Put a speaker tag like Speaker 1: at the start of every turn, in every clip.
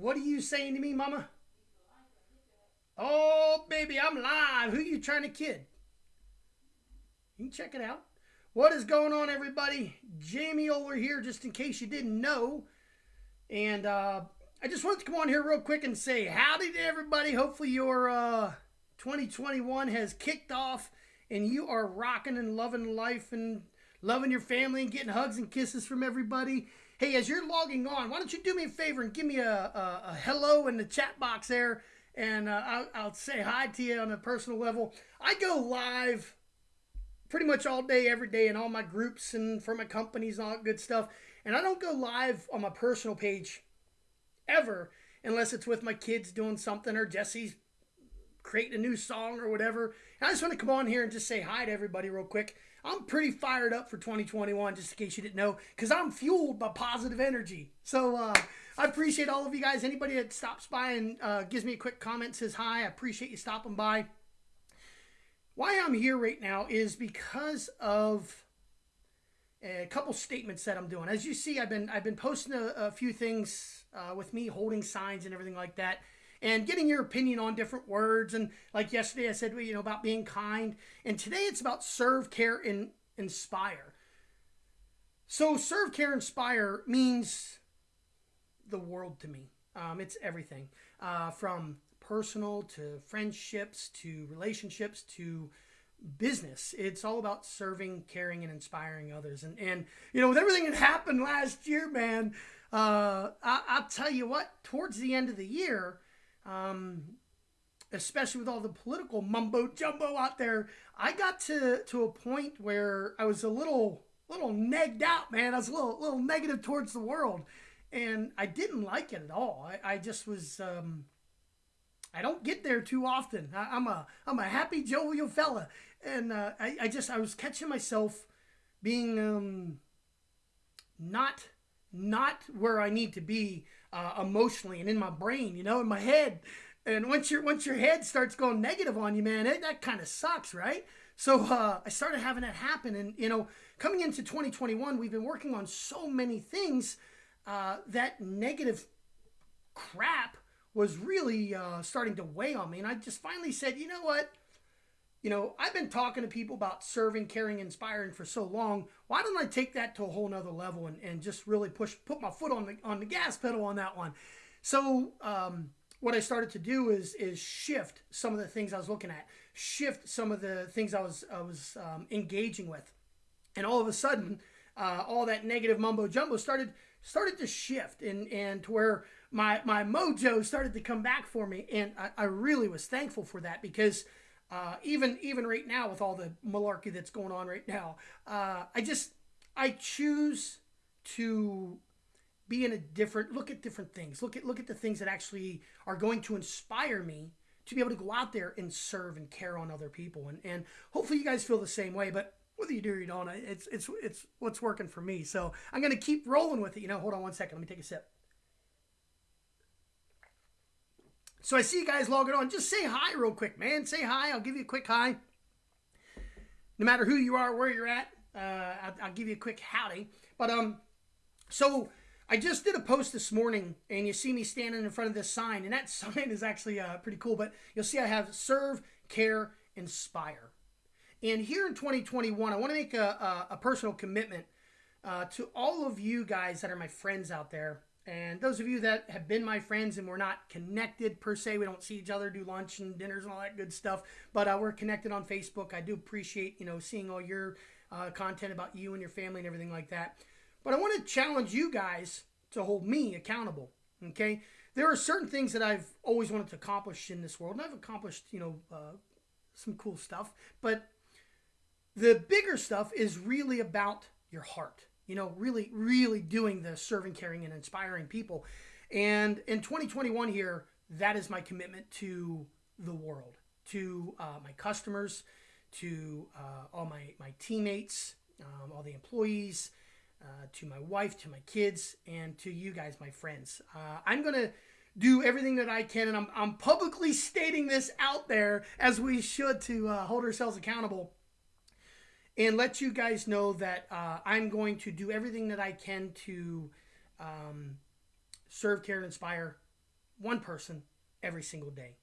Speaker 1: What are you saying to me, Mama? Oh, baby, I'm live. Who you trying to kid? You can check it out. What is going on, everybody? Jamie Oler here, just in case you didn't know. And uh, I just wanted to come on here real quick and say howdy to everybody. Hopefully, your uh, 2021 has kicked off and you are rocking and loving life and loving your family and getting hugs and kisses from everybody. Hey, as you're logging on, why don't you do me a favor and give me a, a, a hello in the chat box there, and uh, I'll, I'll say hi to you on a personal level. I go live pretty much all day, every day, in all my groups and for my companies and all that good stuff. And I don't go live on my personal page ever unless it's with my kids doing something or Jesse's creating a new song or whatever. And I just want to come on here and just say hi to everybody real quick. I'm pretty fired up for 2021, just in case you didn't know, because I'm fueled by positive energy. So uh, I appreciate all of you guys. Anybody that stops by and uh, gives me a quick comment, says hi, I appreciate you stopping by. Why I'm here right now is because of a couple statements that I'm doing. As you see, I've been I've been posting a, a few things uh, with me holding signs and everything like that and getting your opinion on different words. And like yesterday, I said, you know, about being kind. And today it's about serve, care, and inspire. So, serve, care, inspire means the world to me. Um, it's everything uh, from personal to friendships to relationships to business. It's all about serving, caring, and inspiring others. And, and you know, with everything that happened last year, man, uh, I, I'll tell you what, towards the end of the year, um, especially with all the political mumbo jumbo out there, I got to to a point where I was a little little negged out, man. I was a little little negative towards the world, and I didn't like it at all. I, I just was. Um, I don't get there too often. I, am a I'm a happy jovial fella, and uh, I I just I was catching myself being um, not not where I need to be uh, emotionally and in my brain, you know, in my head. And once your once your head starts going negative on you, man, it, that kind of sucks, right? So uh, I started having that happen, and you know, coming into 2021, we've been working on so many things uh, that negative crap was really uh, starting to weigh on me, and I just finally said, you know what? You know, I've been talking to people about serving, caring, inspiring for so long. Why don't I take that to a whole nother level and, and just really push, put my foot on the on the gas pedal on that one? So um, what I started to do is is shift some of the things I was looking at, shift some of the things I was I was um, engaging with, and all of a sudden, uh, all that negative mumbo jumbo started started to shift and and to where my my mojo started to come back for me, and I, I really was thankful for that because uh, even even right now with all the malarkey that's going on right now, uh, I just I choose to be in a different look at different things. Look at look at the things that actually are going to inspire me to be able to go out there and serve and care on other people. And and hopefully you guys feel the same way. But whether you do or you don't, it's it's it's what's working for me. So I'm gonna keep rolling with it. You know, hold on one second. Let me take a sip. So I see you guys logging on. Just say hi real quick, man. Say hi. I'll give you a quick hi. No matter who you are, where you're at, uh, I'll, I'll, give you a quick howdy. But um, so I just did a post this morning, and you see me standing in front of this sign, and that sign is actually uh, pretty cool. But you'll see I have serve, care, inspire. And here in 2021, I want to make a, a, a personal commitment uh, to all of you guys that are my friends out there and those of you that have been my friends and we're not connected per se, we don't see each other, do lunch and dinners and all that good stuff, but uh, we're connected on Facebook. I do appreciate, you know, seeing all your uh, content about you and your family and everything like that. But I want to challenge you guys to hold me accountable. Okay, there are certain things that I've always wanted to accomplish in this world, and I've accomplished, you know, uh, some cool stuff. But the bigger stuff is really about your heart you know, really, really doing the serving, caring, and inspiring people. And in 2021 here, that is my commitment to the world, to uh, my customers, to uh, all my, my teammates, um, all the employees, uh, to my wife, to my kids, and to you guys, my friends. Uh, I'm going to do everything that I can, and I'm, I'm publicly stating this out there as we should to uh, hold ourselves accountable and let you guys know that uh, I'm going to do everything that I can to um, serve, care, and inspire one person every single day.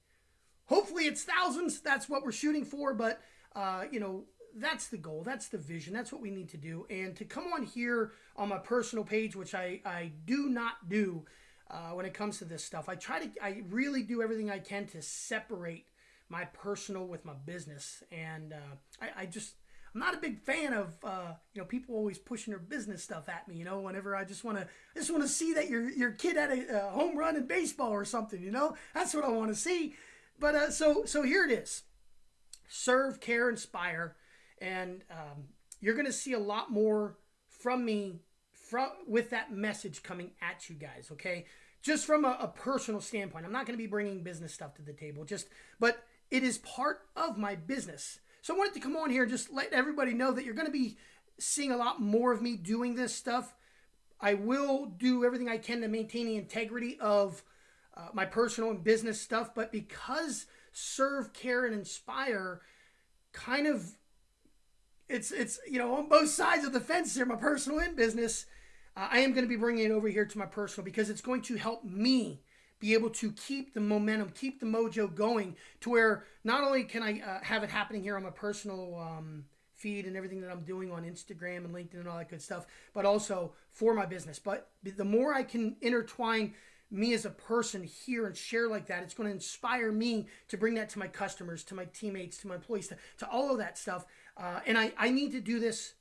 Speaker 1: Hopefully, it's thousands. That's what we're shooting for. But uh, you know, that's the goal. That's the vision. That's what we need to do. And to come on here on my personal page, which I I do not do uh, when it comes to this stuff. I try to. I really do everything I can to separate my personal with my business. And uh, I, I just I'm not a big fan of uh, you know people always pushing their business stuff at me. You know, whenever I just want to just want to see that your your kid had a, a, home run in baseball or something. You know, that's what I want to see. But uh, so so here it is. Serve, care, inspire, and um, you're going to see a lot more from me from with that message coming at you guys. Okay, just from a, a personal standpoint, I'm not going to be bringing business stuff to the table. Just but it is part of my business so I wanted to come on here and just let everybody know that you're going to be seeing a lot more of me doing this stuff. I will do everything I can to maintain the integrity of uh, my personal and business stuff, but because serve, care, and inspire kind of it's it's you know on both sides of the fence here, my personal and business. Uh, I am going to be bringing it over here to my personal because it's going to help me be able to keep the momentum, keep the mojo going to where not only can I uh, have it happening here on my personal um, feed and everything that I'm doing on Instagram and LinkedIn and all that good stuff, but also for my business. But the more I can intertwine me as a person here and share like that, it's going to inspire me to bring that to my customers, to my teammates, to my employees, to, to all of that stuff. Uh, and I, I need to do this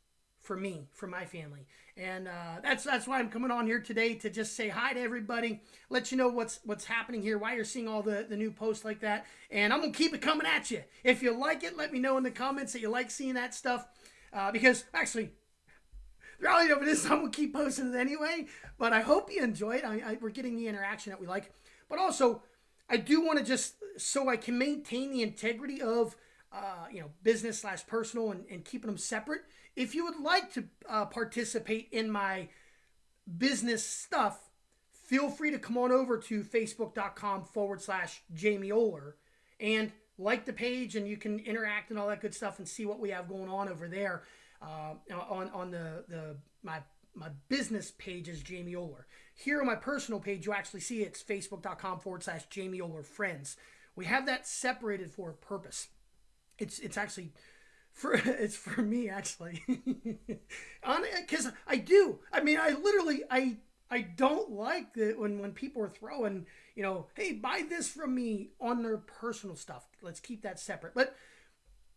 Speaker 1: for me, for my family. And uh, that's that's why I'm coming on here today to just say hi to everybody, let you know what's what's happening here, why you're seeing all the, the new posts like that. And I'm gonna keep it coming at you. If you like it, let me know in the comments that you like seeing that stuff. Uh, because actually, the reality of it is I'm gonna keep posting it anyway. But I hope you enjoy it. I, I, we're getting the interaction that we like. But also, I do want to just so I can maintain the integrity of uh, you know business slash personal and, and keeping them separate if you would like to uh, participate in my business stuff, feel free to come on over to facebook.com forward slash Jamie Oler and like the page and you can interact and all that good stuff and see what we have going on over there uh, on, on the, the my my business page is Jamie Oler. Here on my personal page, you actually see it's facebook.com forward slash Jamie Oler Friends. We have that separated for a purpose. It's it's actually for it's for me actually. On because i do. I mean i literally i i don't like that when when people are throwing you know hey buy this from me on their personal stuff. Let's keep that separate. But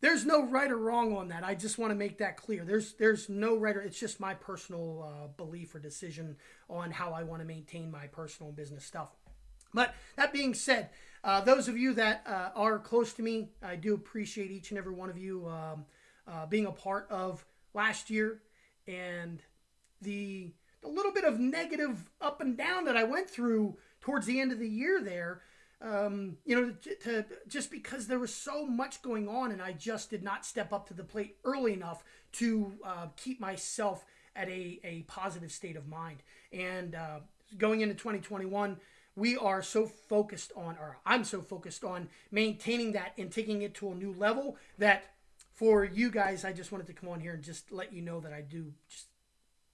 Speaker 1: there's no right or wrong on that. I just want to make that clear. There's there's no right or it's just my personal uh, belief or decision on how i want to maintain my personal business stuff. But that being said uh, those of you that uh, are close to me, I do appreciate each and every one of you um, uh, being a part of last year and the the little bit of negative up and down that I went through towards the end of the year there. Um, you know, to, to, just because there was so much going on and I just did not step up to the plate early enough to uh, keep myself at a, a positive state of mind. And uh, going into 2021, we are so focused on, or I'm so focused on maintaining that and taking it to a new level that for you guys, I just wanted to come on here and just let you know that I do just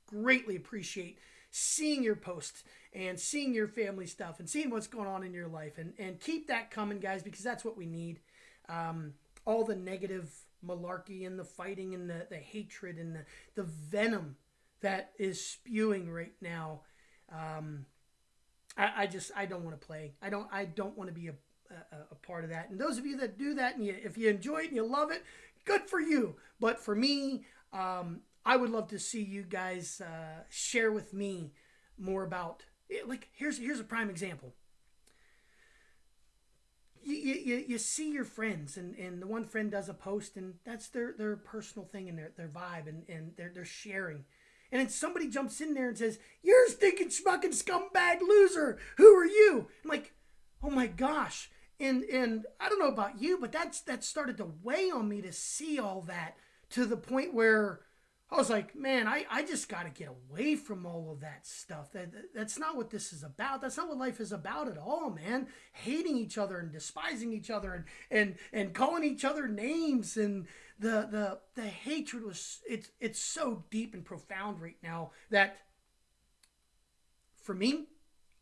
Speaker 1: greatly appreciate seeing your posts and seeing your family stuff and seeing what's going on in your life. And, and keep that coming guys because that's what we need. Um, all the negative malarkey and the fighting and the, the hatred and the, the venom that is spewing right now um, I, I just I don't want to play. I don't I don't want to be a, a, a, part of that. And those of you that do that and you, if you enjoy it and you love it, good for you. But for me, um, I would love to see you guys uh, share with me more about it. like here's here's a prime example. You, you, you see your friends and, and the one friend does a post and that's their, their personal thing and their, their vibe and, and they're, they're sharing and then somebody jumps in there and says, You're a stinking fucking scumbag loser. Who are you? I'm like, oh my gosh. And and I don't know about you, but that's that started to weigh on me to see all that to the point where I was like, man, I, I just got to get away from all of that stuff. That, that's not what this is about. That's not what life is about at all, man. Hating each other and despising each other and and and calling each other names and the the the hatred was it's it's so deep and profound right now that for me,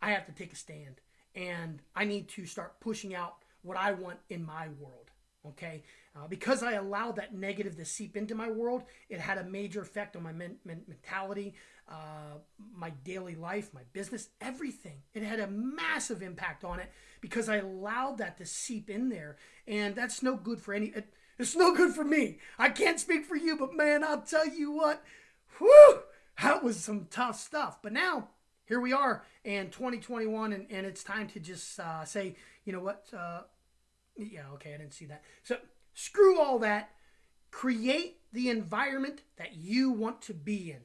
Speaker 1: I have to take a stand. and I need to start pushing out what I want in my world. Okay, uh, because I allowed that negative to seep into my world, it had a major effect on my men- men- mentality, uh, my daily life, my business, everything. It had a massive impact on it because I allowed that to seep in there, and that's no good for any. It, it's no good for me. I can't speak for you, but man, I'll tell you what, whew, that was some tough stuff. But now, here we are in 2021, and, and it's time to just uh, say, you know what? Yeah, okay, I didn't see that. So screw all that. Create the environment that you want to be in.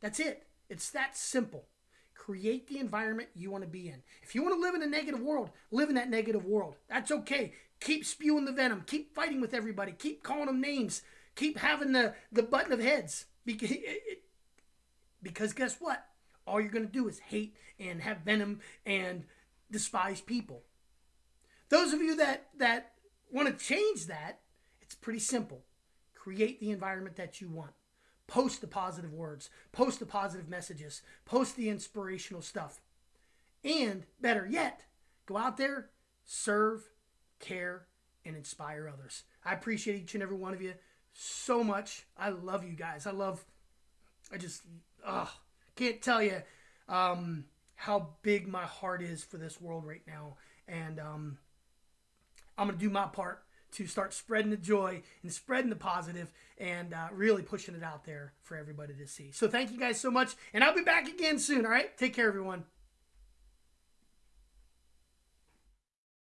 Speaker 1: That's it. It's that simple. Create the environment you want to be in. If you want to live in a negative world, live in that negative world. That's okay. Keep spewing the venom. Keep fighting with everybody. Keep calling them names. Keep having the, the button of heads. Because, because guess what? All you're going to do is hate and have venom and despise people. Those of you that, that want to change that, it's pretty simple. Create the environment that you want. Post the positive words, post the positive messages, post the inspirational stuff. And better yet, go out there, serve, care, and inspire others. I appreciate each and every one of you so much. I love you guys. I love, I just, ugh, can't tell you um, how big my heart is for this world right now. And um, I'm going to do my part to start spreading the joy and spreading the positive and uh, really pushing it out there for everybody to see. So thank you guys so much. And I'll be back again soon. All right. Take care, everyone.